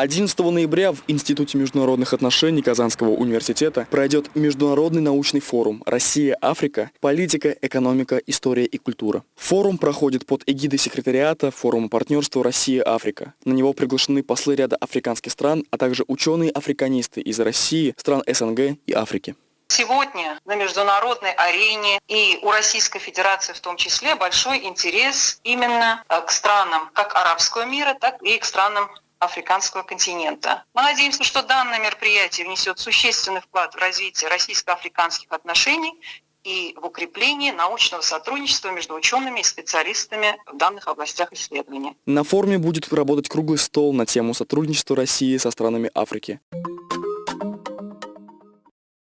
11 ноября в Институте международных отношений Казанского университета пройдет Международный научный форум «Россия-Африка. Политика, экономика, история и культура». Форум проходит под эгидой секретариата Форума партнерства Россия-Африка. На него приглашены послы ряда африканских стран, а также ученые-африканисты из России, стран СНГ и Африки. Сегодня на международной арене и у Российской Федерации в том числе большой интерес именно э, к странам как арабского мира, так и к странам африканского континента. Мы надеемся, что данное мероприятие внесет существенный вклад в развитие российско-африканских отношений и в укрепление научного сотрудничества между учеными и специалистами в данных областях исследования. На форуме будет работать круглый стол на тему сотрудничества России со странами Африки.